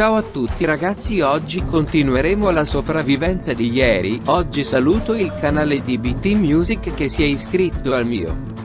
Ciao a tutti ragazzi oggi continueremo la sopravvivenza di ieri, oggi saluto il canale di BT Music che si è iscritto al mio.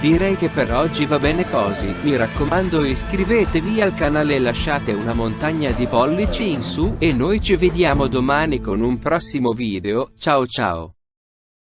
Direi che per oggi va bene così, mi raccomando iscrivetevi al canale e lasciate una montagna di pollici in su, e noi ci vediamo domani con un prossimo video, ciao ciao.